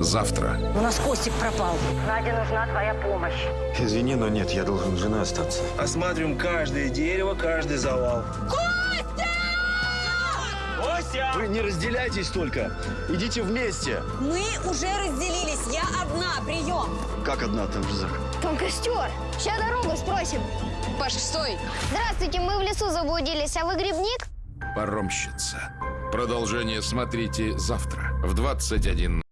Завтра. У нас Костик пропал. Наде нужна твоя помощь. Извини, но нет, я должен с женой остаться. Осматриваем каждое дерево, каждый завал. Костя! Костя! Вы не разделяйтесь только. Идите вместе. Мы уже разделились. Я одна. Прием. Как одна там же Зак? Там костер. Сейчас дорогу спросим. Паша, стой. Здравствуйте, мы в лесу заблудились, а вы грибник? Паромщица. Продолжение смотрите завтра в 21.